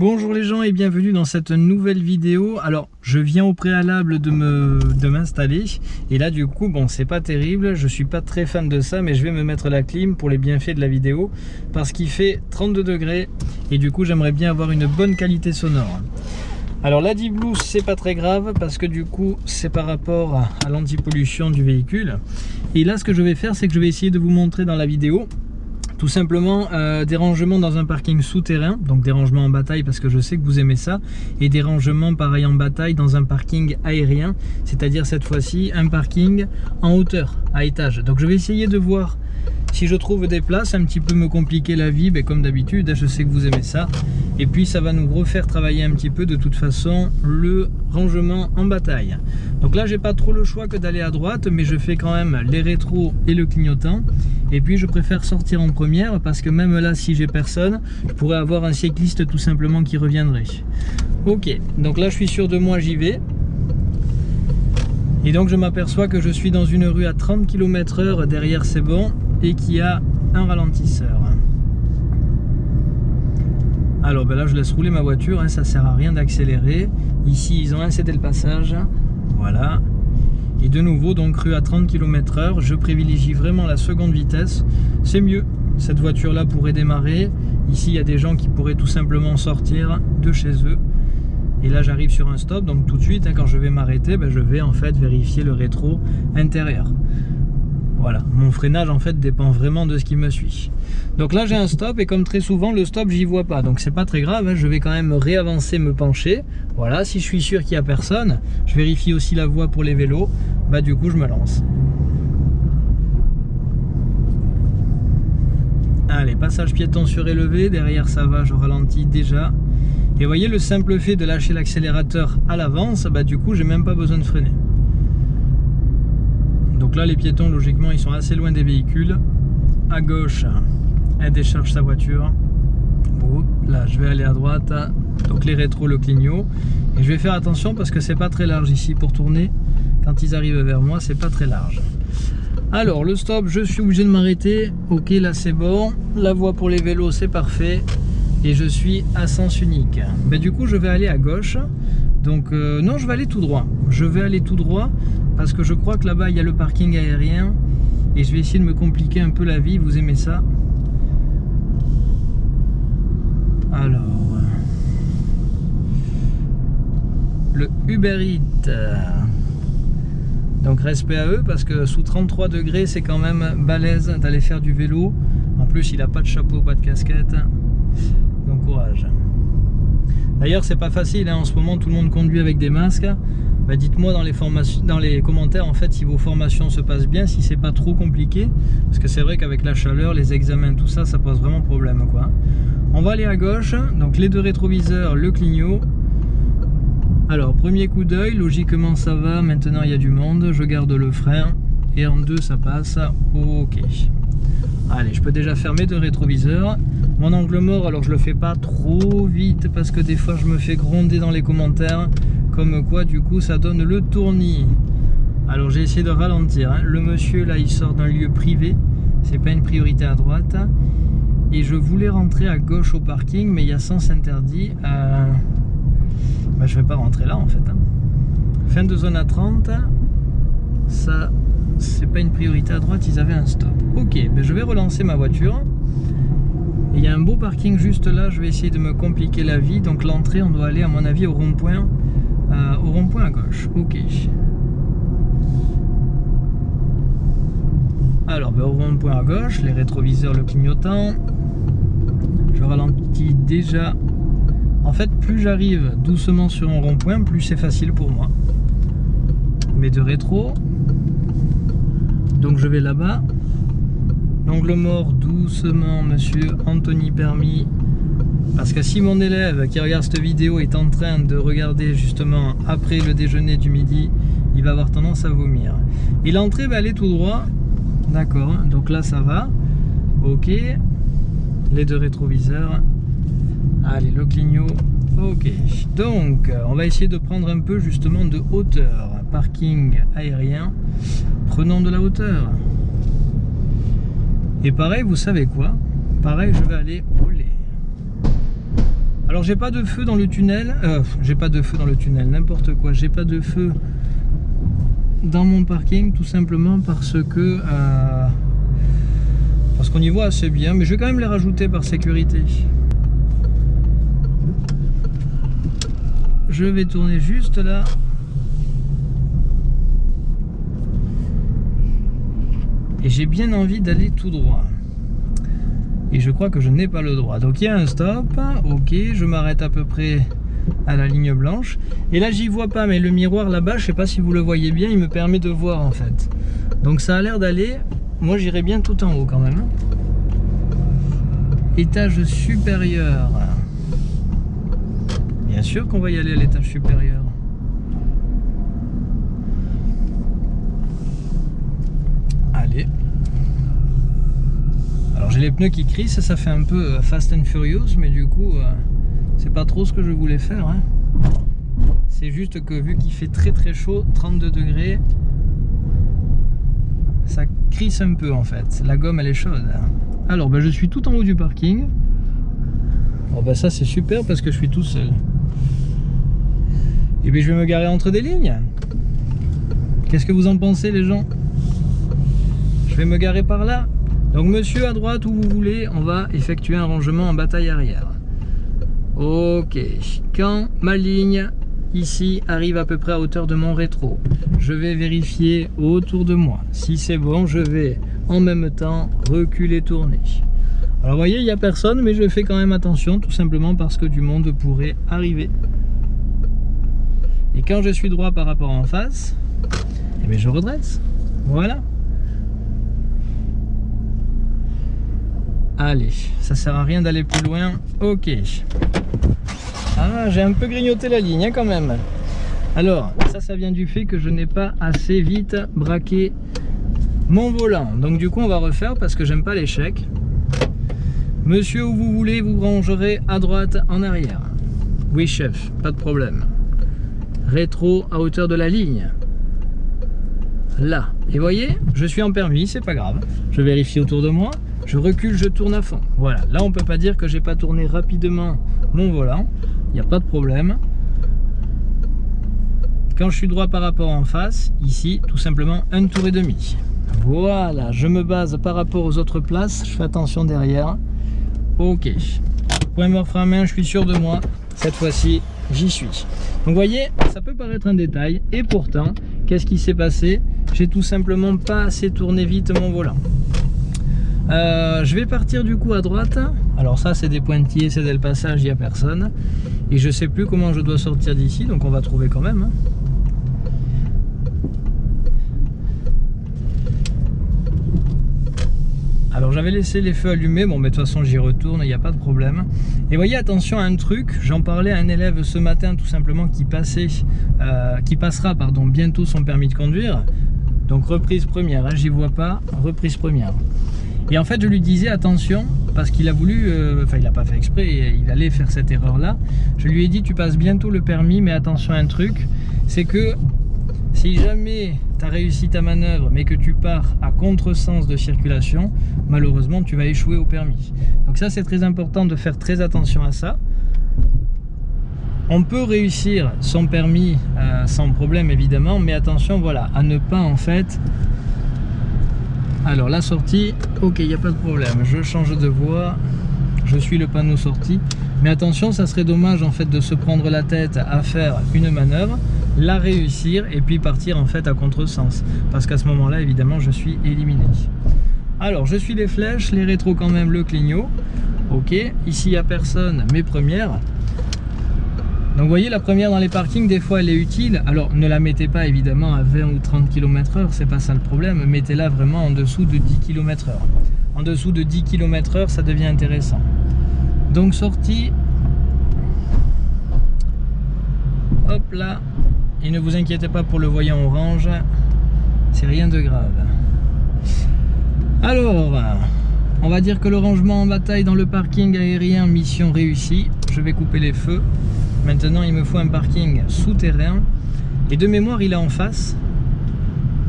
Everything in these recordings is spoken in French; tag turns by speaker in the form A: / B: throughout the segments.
A: Bonjour les gens et bienvenue dans cette nouvelle vidéo. Alors je viens au préalable de me de m'installer. Et là du coup bon c'est pas terrible, je suis pas très fan de ça mais je vais me mettre la clim pour les bienfaits de la vidéo. Parce qu'il fait 32 degrés. Et du coup j'aimerais bien avoir une bonne qualité sonore. Alors la Blue c'est pas très grave. Parce que du coup c'est par rapport à l'antipollution du véhicule. Et là ce que je vais faire c'est que je vais essayer de vous montrer dans la vidéo tout simplement, euh, des dans un parking souterrain, donc des rangements en bataille parce que je sais que vous aimez ça, et des rangements pareil en bataille dans un parking aérien, c'est-à-dire cette fois-ci un parking en hauteur, à étage. Donc je vais essayer de voir si je trouve des places, un petit peu me compliquer la vie, mais comme d'habitude, je sais que vous aimez ça. Et puis ça va nous refaire travailler un petit peu de toute façon le rangement en bataille. Donc là, j'ai pas trop le choix que d'aller à droite, mais je fais quand même les rétros et le clignotant. Et puis je préfère sortir en première parce que même là, si j'ai personne, je pourrais avoir un cycliste tout simplement qui reviendrait. Ok, donc là je suis sûr de moi, j'y vais. Et donc je m'aperçois que je suis dans une rue à 30 km h derrière c'est bon et qui a un ralentisseur. Alors ben là je laisse rouler ma voiture, hein, ça sert à rien d'accélérer. Ici ils ont incédé le passage, voilà. Et de nouveau donc rue à 30 km h je privilégie vraiment la seconde vitesse, c'est mieux. Cette voiture là pourrait démarrer, ici il y a des gens qui pourraient tout simplement sortir de chez eux. Et là j'arrive sur un stop, donc tout de suite hein, quand je vais m'arrêter, ben, je vais en fait vérifier le rétro intérieur. Voilà, mon freinage en fait dépend vraiment de ce qui me suit. Donc là j'ai un stop et comme très souvent le stop j'y vois pas. Donc c'est pas très grave, hein. je vais quand même réavancer, me pencher. Voilà, si je suis sûr qu'il n'y a personne, je vérifie aussi la voie pour les vélos. Bah du coup je me lance. Allez, passage piéton surélevé, derrière ça va, je ralentis déjà. Et voyez le simple fait de lâcher l'accélérateur à l'avance, bah du coup j'ai même pas besoin de freiner. Donc là, les piétons, logiquement, ils sont assez loin des véhicules. À gauche, elle décharge sa voiture. là, je vais aller à droite. Donc les rétros, le clignot. Et je vais faire attention parce que c'est pas très large ici pour tourner. Quand ils arrivent vers moi, c'est pas très large. Alors, le stop, je suis obligé de m'arrêter. Ok, là c'est bon. La voie pour les vélos, c'est parfait. Et je suis à sens unique. Mais du coup, je vais aller à gauche. Donc, euh, non, je vais aller tout droit. Je vais aller tout droit parce que je crois que là-bas il y a le parking aérien. Et je vais essayer de me compliquer un peu la vie, vous aimez ça Alors. Le Uber Eats. Donc respect à eux parce que sous 33 degrés c'est quand même balèze d'aller faire du vélo. En plus il a pas de chapeau, pas de casquette. Donc courage. D'ailleurs c'est pas facile hein. en ce moment tout le monde conduit avec des masques bah, dites-moi dans les, commentaires en fait si vos formations se passent bien, si c'est pas trop compliqué, parce que c'est vrai qu'avec la chaleur, les examens, tout ça, ça pose vraiment problème. On va aller à gauche, donc les deux rétroviseurs, le clignot. Alors premier coup d'œil, logiquement ça va, maintenant il y a du monde, je garde le frein et en deux ça passe, ok. Allez, je peux déjà fermer deux rétroviseurs. Mon angle mort, alors je le fais pas trop vite parce que des fois je me fais gronder dans les commentaires comme quoi du coup ça donne le tournis. Alors j'ai essayé de ralentir hein. le monsieur là il sort d'un lieu privé. C'est pas une priorité à droite. Et je voulais rentrer à gauche au parking mais il y a sens interdit euh... bah, je vais pas rentrer là en fait hein. fin de zone à 30 ça c'est pas une priorité à droite ils avaient un stop. Ok ben je vais relancer ma voiture. Il y a un beau parking juste là je vais essayer de me compliquer la vie. Donc l'entrée on doit aller à mon avis au rond-point euh, au rond-point à gauche, ok. Alors, ben, au rond-point à gauche, les rétroviseurs, le clignotant. Je ralentis déjà. En fait, plus j'arrive doucement sur un rond-point, plus c'est facile pour moi. Mais de rétro. Donc je vais là-bas. L'angle mort doucement, monsieur Anthony Permis. Parce que si mon élève qui regarde cette vidéo est en train de regarder justement après le déjeuner du midi, il va avoir tendance à vomir. Et l'entrée va aller tout droit. D'accord, donc là ça va. Ok. Les deux rétroviseurs. Allez, le clignot. Ok. Donc, on va essayer de prendre un peu justement de hauteur. Parking aérien. Prenons de la hauteur. Et pareil, vous savez quoi? Pareil, je vais aller. Alors j'ai pas de feu dans le tunnel, euh, j'ai pas de feu dans le tunnel, n'importe quoi, j'ai pas de feu dans mon parking tout simplement parce que euh, parce qu'on y voit assez bien, mais je vais quand même les rajouter par sécurité. Je vais tourner juste là. Et j'ai bien envie d'aller tout droit et je crois que je n'ai pas le droit. Donc il y a un stop, ok, je m'arrête à peu près à la ligne blanche. Et là j'y vois pas, mais le miroir là-bas, je sais pas si vous le voyez bien, il me permet de voir en fait. Donc ça a l'air d'aller, moi j'irai bien tout en haut quand même. Étage supérieur. Bien sûr qu'on va y aller à l'étage supérieur. Allez les pneus qui crissent, ça fait un peu euh, Fast and Furious, mais du coup, euh, c'est pas trop ce que je voulais faire. Hein. C'est juste que vu qu'il fait très très chaud, 32 degrés, ça crisse un peu en fait. La gomme elle est chaude. Alors ben, je suis tout en haut du parking. Bon ben ça c'est super parce que je suis tout seul. Et bien je vais me garer entre des lignes. Qu'est-ce que vous en pensez les gens? Je vais me garer par là donc monsieur à droite où vous voulez, on va effectuer un rangement en bataille arrière. Ok, quand ma ligne ici arrive à peu près à hauteur de mon rétro, je vais vérifier autour de moi. Si c'est bon, je vais en même temps reculer, tourner. Alors vous voyez, il n'y a personne, mais je fais quand même attention, tout simplement parce que du monde pourrait arriver. Et quand je suis droit par rapport en face, eh je redresse. Voilà. Allez, ça sert à rien d'aller plus loin. Ok. Ah, j'ai un peu grignoté la ligne hein, quand même. Alors, ça, ça vient du fait que je n'ai pas assez vite braqué mon volant. Donc du coup, on va refaire parce que j'aime pas l'échec. Monsieur, où vous voulez, vous rangerez à droite, en arrière. Oui, chef, pas de problème. Rétro à hauteur de la ligne. Là. Et voyez, je suis en permis, c'est pas grave. Je vérifie autour de moi je recule, je tourne à fond. Voilà, là on peut pas dire que j'ai pas tourné rapidement mon volant, il n'y a pas de problème. Quand je suis droit par rapport en face, ici, tout simplement un tour et demi. Voilà, je me base par rapport aux autres places, je fais attention derrière. Ok, point mort frein main, je suis sûr de moi, cette fois-ci, j'y suis. Donc vous voyez, ça peut paraître un détail, et pourtant, qu'est-ce qui s'est passé? J'ai tout simplement pas assez tourné vite mon volant. Euh, je vais partir du coup à droite. Alors ça c'est des pointillés, c'est dès le passage, il n'y a personne. Et je sais plus comment je dois sortir d'ici, donc on va trouver quand même. Hein. Alors j'avais laissé les feux allumés, bon mais de toute façon j'y retourne, il n'y a pas de problème. Et voyez attention à un truc, j'en parlais à un élève ce matin tout simplement qui passait, euh, qui passera pardon, bientôt son permis de conduire. Donc reprise première, hein, j'y vois pas, reprise première. Et en fait, je lui disais attention, parce qu'il a voulu, euh, enfin il n'a pas fait exprès, il allait faire cette erreur-là. Je lui ai dit, tu passes bientôt le permis, mais attention à un truc, c'est que si jamais tu as réussi ta manœuvre, mais que tu pars à contresens de circulation, malheureusement, tu vas échouer au permis. Donc ça, c'est très important de faire très attention à ça. On peut réussir son permis euh, sans problème, évidemment, mais attention, voilà, à ne pas en fait alors la sortie, ok, il n'y a pas de problème. Je change de voie, je suis le panneau sortie. Mais attention, ça serait dommage en fait de se prendre la tête à faire une manœuvre, la réussir et puis partir en fait à contresens. Parce qu'à ce moment-là, évidemment, je suis éliminé. Alors, je suis les flèches, les rétros quand même, le clignot. Ok, ici il n'y a personne, mes premières. Donc vous voyez la première dans les parkings des fois elle est utile. Alors ne la mettez pas évidemment à 20 ou 30 km h c'est pas ça le problème. Mettez-la vraiment en dessous de 10 km h en dessous de 10 km h ça devient intéressant. Donc sortie. Hop là. Et ne vous inquiétez pas pour le voyant orange. C'est rien de grave. Alors on va dire que le rangement en bataille dans le parking aérien mission réussie. Je vais couper les feux Maintenant, il me faut un parking souterrain. Et de mémoire, il est en face.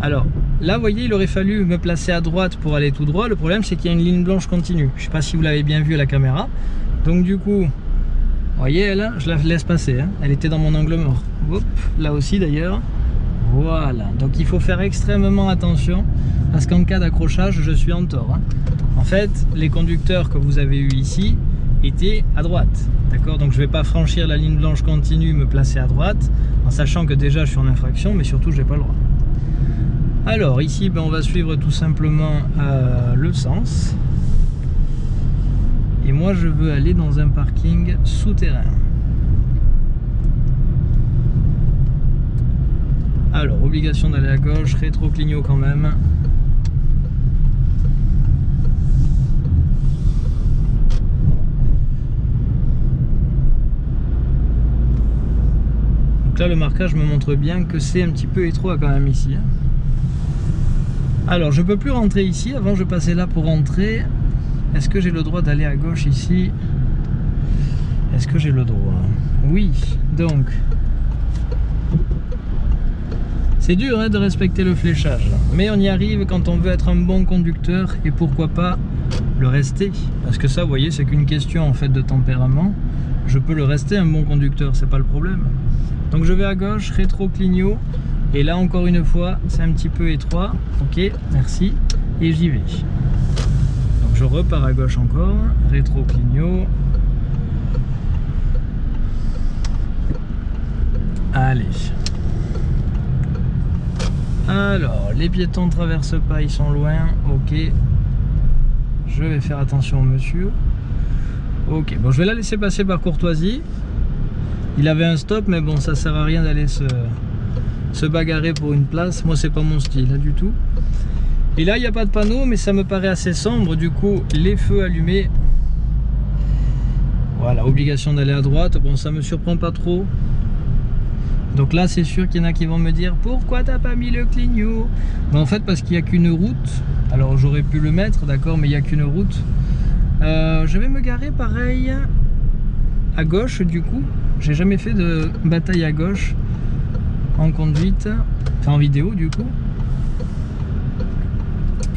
A: Alors, là, vous voyez, il aurait fallu me placer à droite pour aller tout droit. Le problème, c'est qu'il y a une ligne blanche continue. Je ne sais pas si vous l'avez bien vu à la caméra. Donc, du coup, Vous voyez, elle, je la laisse passer. Hein. Elle était dans mon angle mort. Là aussi d'ailleurs. Voilà. Donc il faut faire extrêmement attention parce qu'en cas d'accrochage, je suis en tort. Hein. En fait, les conducteurs que vous avez eu ici étaient à droite. D'accord Donc je ne vais pas franchir la ligne blanche continue, me placer à droite, en sachant que déjà je suis en infraction, mais surtout je n'ai pas le droit. Alors ici, ben, on va suivre tout simplement euh, le sens. Et moi, je veux aller dans un parking souterrain. Alors, obligation d'aller à gauche, rétro-clignot quand même. Le marquage me montre bien que c'est un petit peu étroit quand même ici. Hein. Alors, je peux plus rentrer ici. Avant, je passais là pour rentrer. Est-ce que j'ai le droit d'aller à gauche ici? Est-ce que j'ai le droit? Oui, donc... C'est dur hein, de respecter le fléchage, mais on y arrive quand on veut être un bon conducteur et pourquoi pas le rester. Parce que ça, vous voyez, c'est qu'une question en fait de tempérament. Je peux le rester un bon conducteur, c'est pas le problème. Donc je vais à gauche, rétro-clignot, et là encore une fois, c'est un petit peu étroit. Ok, merci, et j'y vais je repars à gauche encore, rétro clignot. Allez. Alors, les piétons ne traversent pas, ils sont loin. Ok. Je vais faire attention au monsieur. Ok, bon, je vais la laisser passer par courtoisie. Il avait un stop, mais bon, ça sert à rien d'aller se, bagarrer pour une place. Moi, c'est pas mon style, hein, du tout. Et là, il n'y a pas de panneau, mais ça me paraît assez sombre. Du coup, les feux allumés. Voilà, obligation d'aller à droite. Bon, ça me surprend pas trop. Donc là, c'est sûr qu'il y en a qui vont me dire Pourquoi t'as pas mis le clignot? En fait, parce qu'il n'y a qu'une route. Alors, j'aurais pu le mettre, d'accord, mais il n'y a qu'une route. Euh, je vais me garer pareil à gauche, du coup. J'ai jamais fait de bataille à gauche en conduite, enfin en vidéo, du coup.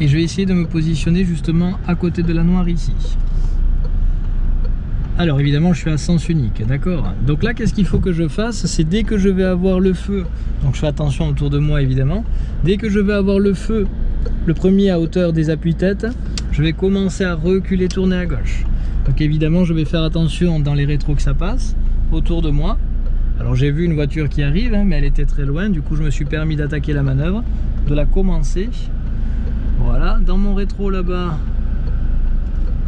A: Et je vais essayer de me positionner justement à côté de la noire ici. Alors évidemment je suis à sens unique d'accord? Donc là qu'est-ce qu'il faut que je fasse? C'est dès que je vais avoir le feu donc je fais attention autour de moi évidemment dès que je vais avoir le feu le premier à hauteur des appuis-têtes je vais commencer à reculer tourner à gauche. Donc évidemment je vais faire attention dans les rétros que ça passe autour de moi alors j'ai vu une voiture qui arrive hein, mais elle était très loin du coup je me suis permis d'attaquer la manœuvre de la commencer voilà, dans mon rétro là-bas,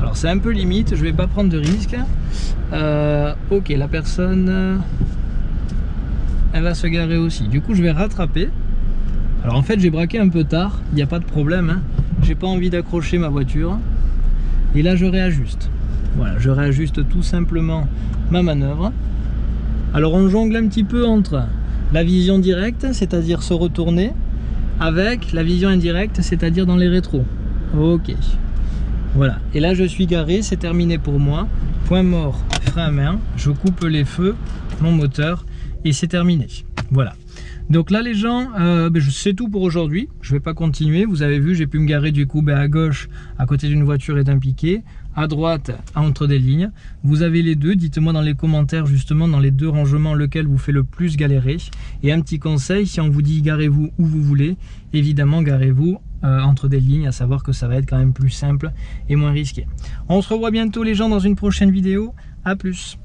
A: alors c'est un peu limite, je vais pas prendre de risque. Euh, ok, la personne, elle va se garer aussi. Du coup, je vais rattraper. Alors en fait, j'ai braqué un peu tard, il n'y a pas de problème. Hein. J'ai pas envie d'accrocher ma voiture. Et là, je réajuste. Voilà, je réajuste tout simplement ma manœuvre. Alors on jongle un petit peu entre la vision directe, c'est-à-dire se retourner, avec la vision indirecte, c'est-à-dire dans les rétros. Ok. Voilà. Et là, je suis garé, c'est terminé pour moi. Point mort, frein à main. Je coupe les feux, mon moteur, et c'est terminé. Voilà. Donc là les gens, euh, ben, c'est tout pour aujourd'hui. Je ne vais pas continuer. Vous avez vu, j'ai pu me garer du coup ben, à gauche, à côté d'une voiture et d'un piquet, à droite, entre des lignes. Vous avez les deux. Dites-moi dans les commentaires justement dans les deux rangements lequel vous fait le plus galérer. Et un petit conseil, si on vous dit garez-vous où vous voulez, évidemment garez-vous euh, entre des lignes, à savoir que ça va être quand même plus simple et moins risqué. On se revoit bientôt les gens dans une prochaine vidéo. A plus